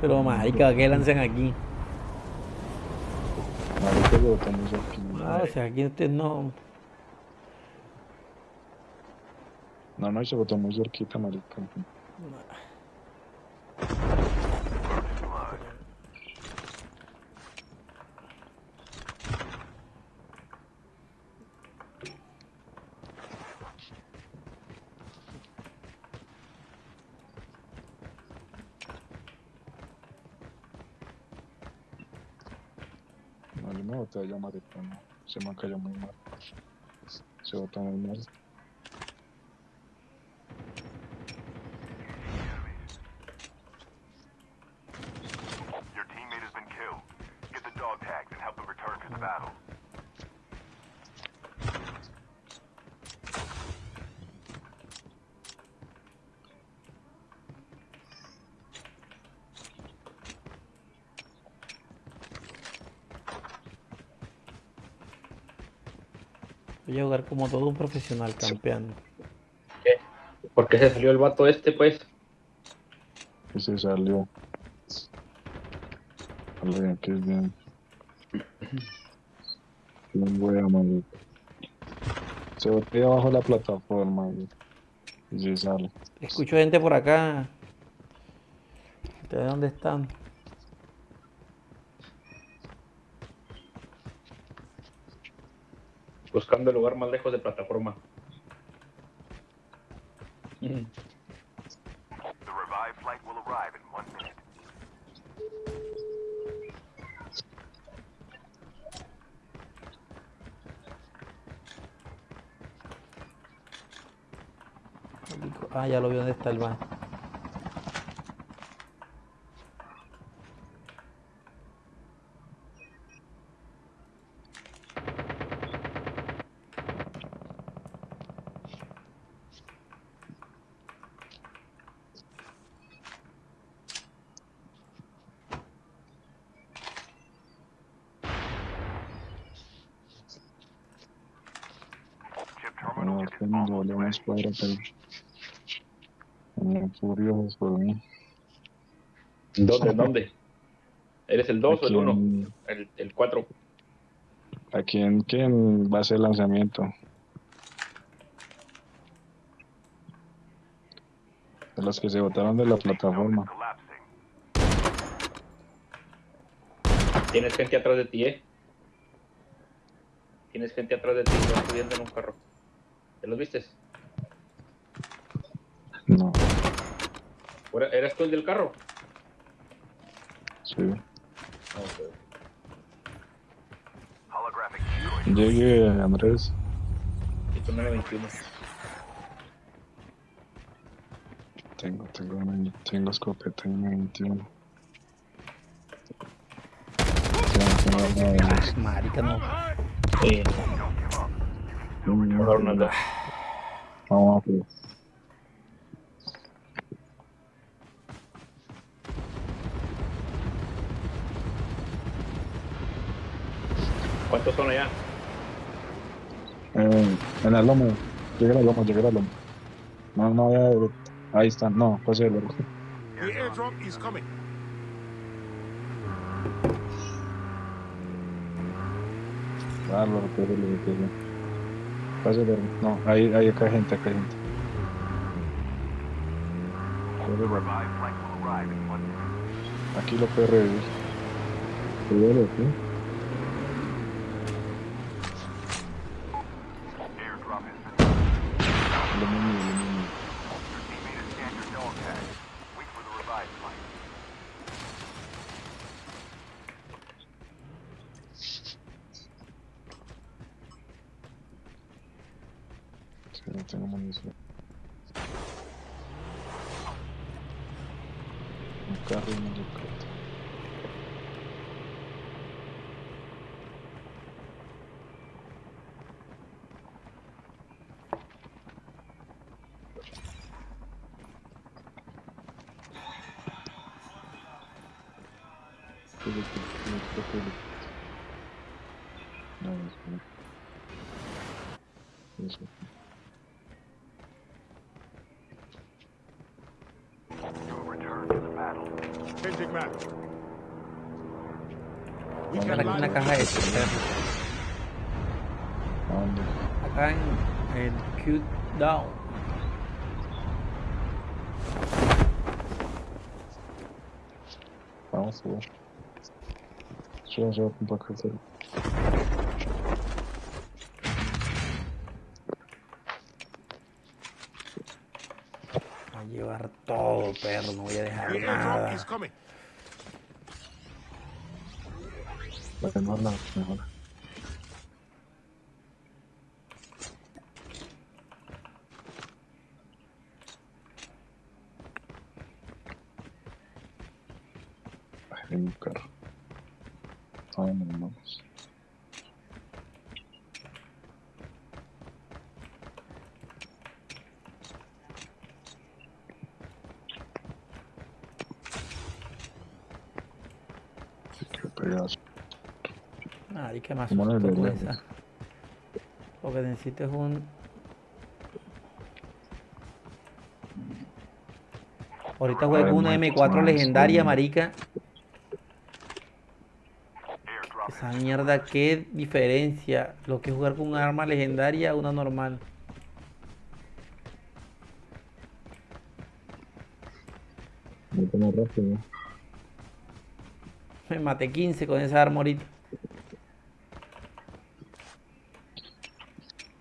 Pero marica, ¿qué lanzan aquí? Marica, muy cerquita. No, o sea, aquí ustedes no. No, no, se botó muy cerquita, marica. No, no. Se me cayó muy mal. Se mal. Your teammate has been killed. Get the dog tags and help them return to the battle. Voy a jugar como todo un profesional campeando. ¿Qué? ¿Por qué se salió el vato este, pues? Y se salió. Vale, aquí es bien. Bien wea, marica. Se botea abajo de la plataforma. Y se sale. Escucho gente por acá. ¿Ustedes dónde están? Buscando el lugar más lejos de plataforma. The revived flight will arrive in one minute. Ah, ya lo vi dónde está el van. Chip terminal No, is es que me escuadra, pero. Por mí. ¿Dónde? ¿Dónde? ¿Eres el 2 o el Aquí 1? en- El, el 4. Aquí en que en base de lanzamiento. De los que se botaron de la plataforma. Tienes gente atrás de ti, ¿eh? Tienes gente atrás de ti que va subiendo en un carro. ¿Te los vistes? No, ¿Fuera- ¿Eras tú el del carro? sí. Holographic destroyed. Llegue, Andrés. Y tú 921. Tengo, tengo, una- tengo escopeta en 21. Tengo, tengo una de ellas. Marica, no. Sí. Mm, Hola, Ronaldo. Vamos a ¿Cuántos son allá? Eh, en el lomo. Llega al lomo, llega al lomo. No, no, ya, ahí están. No, pase de largo. The airdrop is coming. Ah, lo recoge. Pase de largo. No, ahí, ahí acá hay gente, acá hay gente. Aquí lo puede revivir. Primero, ¿sí? Airdrop has been Lo mismo, lo mismo. Your teammate has scanned your dog tag. Wait for the revived flight. Sí, no tengo munición. Un carro y un Aquí en la caja. ¿A dónde? Acá en el Q down. Vamos a ver. Yo ya un poco de A llevar todo, perro. No voy a dejar nada. Is coming. Mejor no, mejor. Ay, en mi carro. Ay, no, vamos. Qué pedazo. Marica, me ¿Cómo no asustó con esa. Lo que necesito es un... Ahorita juego una muchos M4 más, legendaria, marica. Esa mierda, qué diferencia. Lo que es jugar con un arma legendaria a una normal. Me maté 15 con esa arma ahorita.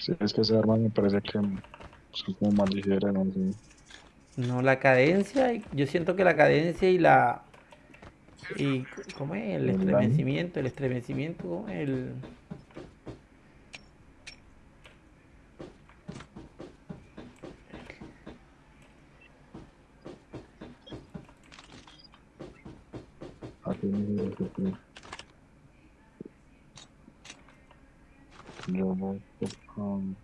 Sí, es que ese arma me parece que son como más ligeras, no sé. No, la cadencia, yo siento que la cadencia y la... Y, ¿Cómo es? El estremecimiento, el estremecimiento, ¿cómo es? El... Aquí no sé qué es. Yo voy con...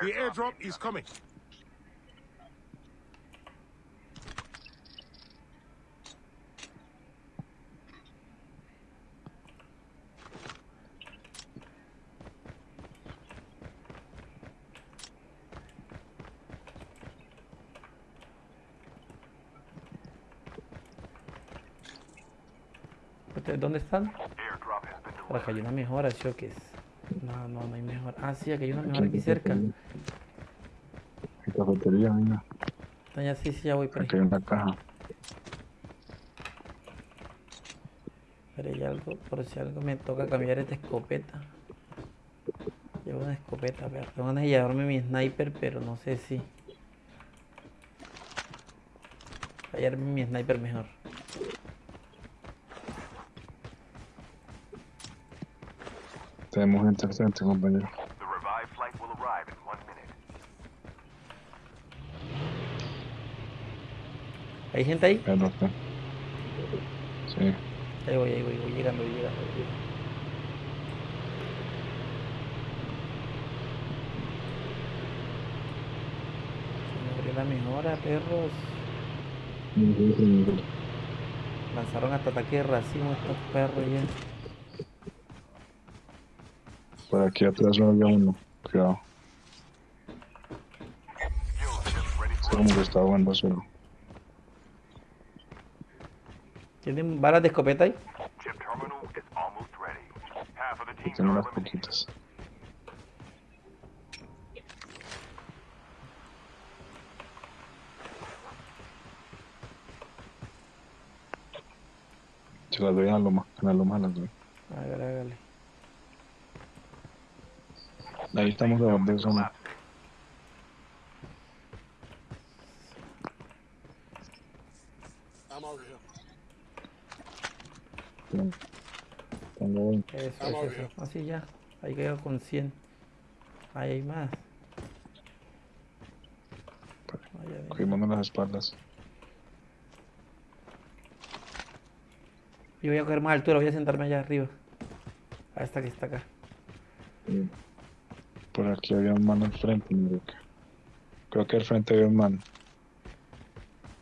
The airdrop is coming. ¿Ustedes dónde están? Por acá hay una mejora, choques. No, no, no hay mejora. Ah, sí, aquí hay una en aquí cerca. cafetería. Mira. No, ya sí, sí, ya voy por ahí. Aquí hay una caja. Pero hay algo, por si algo me toca cambiar esta escopeta. Llevo una escopeta, pero tengo ganas de llevarme mi sniper, pero no sé si. Llevarme mi sniper mejor. Tenemos gente al frente, compañero. The revived flight will arrive in one minute. ¿Hay gente ahí? Roque. Sí. Ahí voy, ahí voy, voy llegando, voy llegando. voy llegando. Se me abrió la mejora, perros. Lanzaron hasta ataque de racimo estos perros ya. Por aquí atrás no había uno. Cuidado. Como que está jugando solo. ¿Tienen balas de escopeta ahí? Are unas poquitas. Se las doy en la loma. En la loma las doy. Hágale, hágale. Ahí estamos a donde here. Tengo 20. Eso, eso, eso. Así ya. Ahí quedó con 100. Ahí hay más. Cogimos las espaldas. Yo voy a coger más altura, voy a sentarme allá arriba. A esta que está acá. Por aquí había un man al frente. Creo que al frente había un man.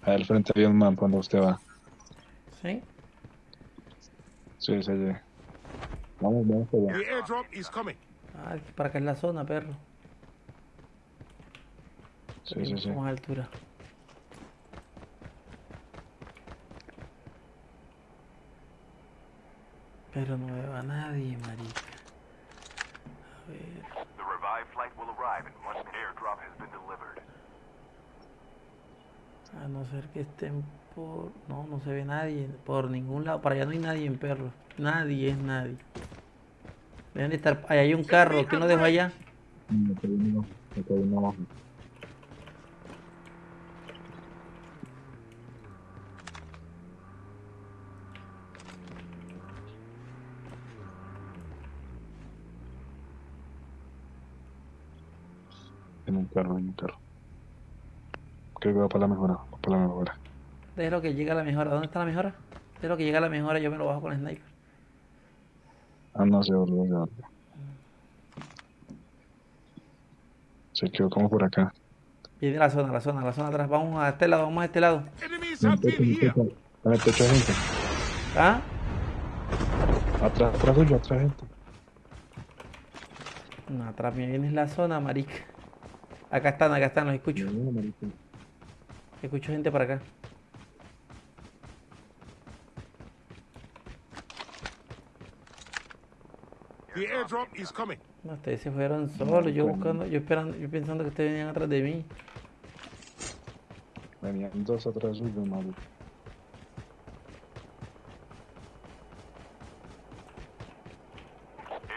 Ahí al frente había un man cuando usted va. ¿Sí? Sí, se allí. Vamos, vamos allá. The airdrop is coming. Ah, para acá es la zona, perro. Sí, sí, sí. Más altura. Pero no veo a nadie, marica. A ver. The revived flight will arrive and one airdrop has been delivered. A no ser que estén por... No, no se ve nadie. Por ningún lado. Para allá no hay nadie en perro. Nadie es nadie. Deben de estar... Allá hay un carro. ¿Quién lo dejó allá? Mm, acá hay uno, acá hay uno abajo. En un carro, en un carro. Creo que va para la mejora, va para la mejora. Déjalo que llega la mejora. ¿Dónde está la mejora? Déjalo que llega la mejora. Yo me lo bajo con el sniper. Ah, no, se volvió, se volvió. Se quedó como por acá. Viene la zona, la zona, la zona atrás. Vamos a este lado, vamos a este lado. Enemies En el techo, gente. ¿Ah? Atrás, atrás suyo, atrás gente. No, atrás me viene la zona, marica. Acá están, acá están, los escucho. Escucho gente para acá. The airdrop is coming. No, ustedes se fueron solos, yo buscando, yo esperando, yo pensando que ustedes venían atrás de mí. Venían dos atrás suyo.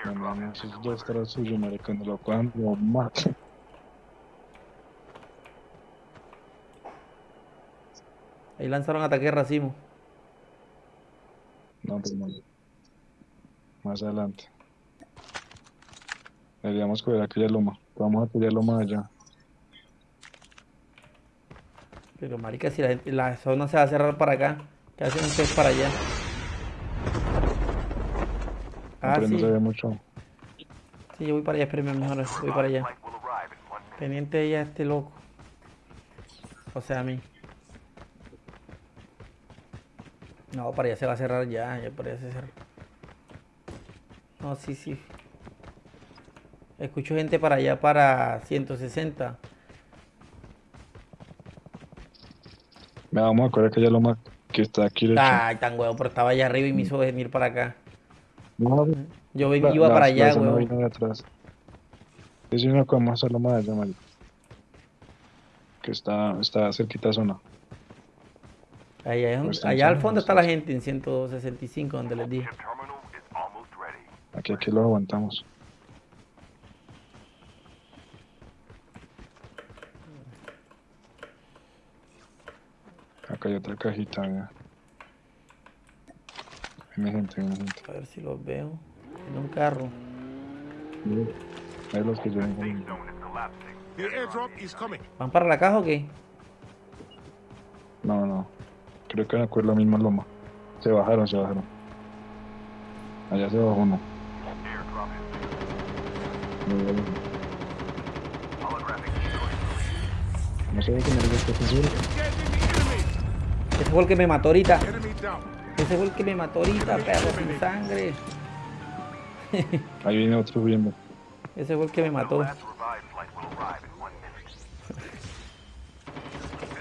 Airdrop Venían esos dos atrás suyo, lo cojan, lo matan. Ahí lanzaron ataque de racimo. No, pues no. Más adelante. Deberíamos coger aquella loma. Vamos a aquella loma allá. Pero marica, si la, la zona se va a cerrar para acá, ¿qué hacen ustedes para allá? Ah, pero no sí. se ve mucho. Sí, yo voy para allá, espérenme mejor, voy para allá. Pendiente de ella este loco. O sea, a mí. No, para allá se va a cerrar ya, ya para allá se cerró. No, sí, sí. Escucho gente para allá para 160. Me vamos a coger aquella loma que está aquí. Ay, tan huevo, pero estaba allá arriba y me hizo venir para acá. No, Yo la- iba la- para allá, huevo. de atrás. Es una como esa loma de allá, marica. Que está, está cerquita zona. Es allá al fondo está la gente en 165, donde les dije. Aquí, aquí lo aguantamos. Acá hay otra cajita, vea. Viene gente, viene gente. A ver si los veo. En un carro. Ahí los que yo. ¿Van para la caja o qué? Creo que coger la misma loma. Se bajaron, se bajaron. Allá se bajó uno. No sé qué me. Ese fue el que me mató ahorita. Ese fue el que me mató ahorita, perro sin sangre. Ahí viene otro viendo. Ese fue el que me mató.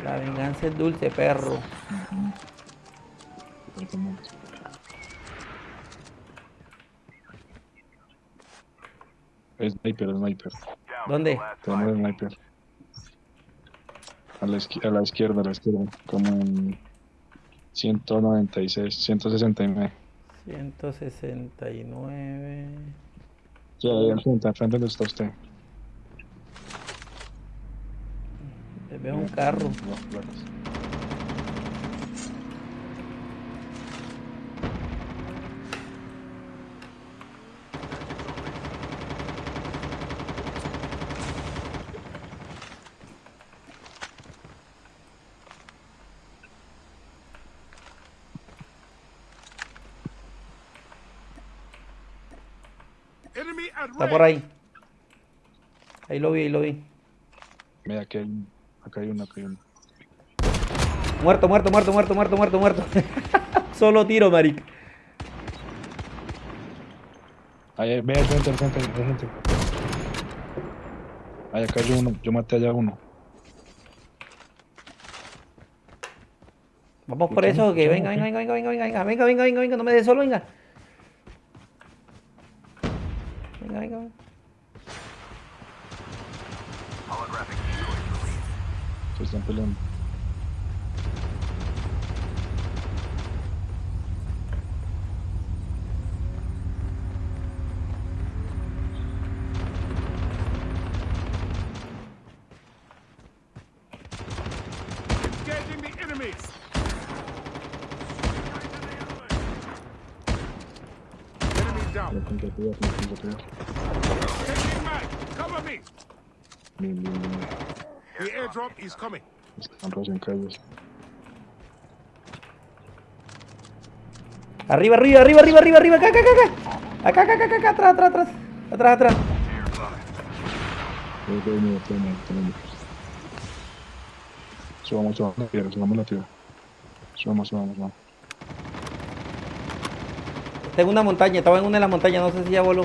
La venganza es dulce, perro. Es sniper, es sniper. ¿Dónde? Tenemos sniper. A la, izquier- a la izquierda, a la izquierda. Como en 196, 169. 169. Sí, ahí al frente, al frente donde está usted. Veo un carro. Las Está por ahí. Ahí lo vi, ahí lo vi. Mira, aquí hay, acá hay uno, acá hay uno. Muerto, muerto, muerto, muerto, muerto, muerto, muerto. Solo tiro, maric. Ahí, ve al frente, al frente, al frente. Ahí acá hay uno, yo maté allá uno. Vamos por eso, que venga, venga, venga, venga, venga, venga, venga, venga, venga, venga, no me des solo, venga. You gotta going? Holographic decoys released. Just jump in. Bien, bien, bien. The airdrop is coming. Están. Arriba, arriba, arriba, arriba, arriba, arriba, acá, acá, acá, acá. Acá, acá, acá, acá, atrás, atrás, atrás. Atrás, atrás. Subamos, subamos la tierra, subamos la tierra. Subamos, subamos, subamos. En una montaña, estaba en una de las montañas, no sé si ya voló.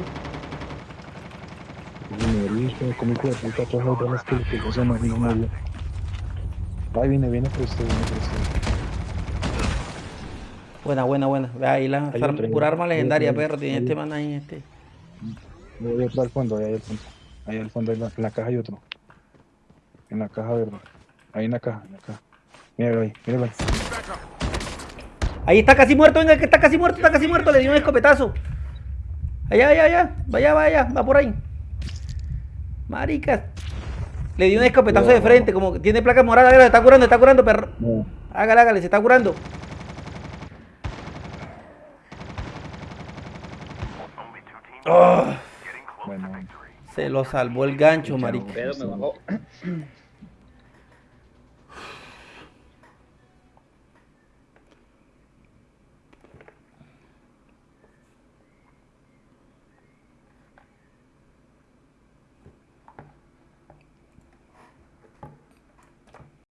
Como hijo de puta, todas las balas que. Ay, viene, viene, pero usted, viene, pero usted. Buena, buena, buena. Ve ahí la arma- pura arma legendaria, perro. Tiene este man ahí, este. Voy al fondo, ahí al fondo. Ahí al fondo, en la, en la caja hay otro. En la caja verde. Ahí en la caja, en la caja. Míralo ahí, míralo ahí. Ahí está casi muerto, venga, que está casi muerto, está casi muerto. Le dio un escopetazo. Allá, allá, allá. Vaya, vaya, va por ahí. Maricas. Le dio un escopetazo de frente, como que tiene placa morada. Se está curando, se está curando, perro. Hágale, hágale, se está curando. Oh, victory. se lo salvó el gancho, marica. Pero me bajó.